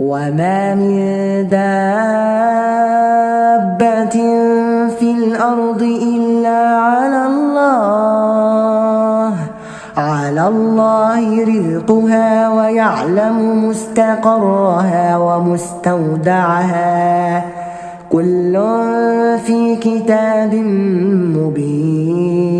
وما من دابة في الأرض إلا على الله على الله رزقها ويعلم مستقرها ومستودعها كل في كتاب مبين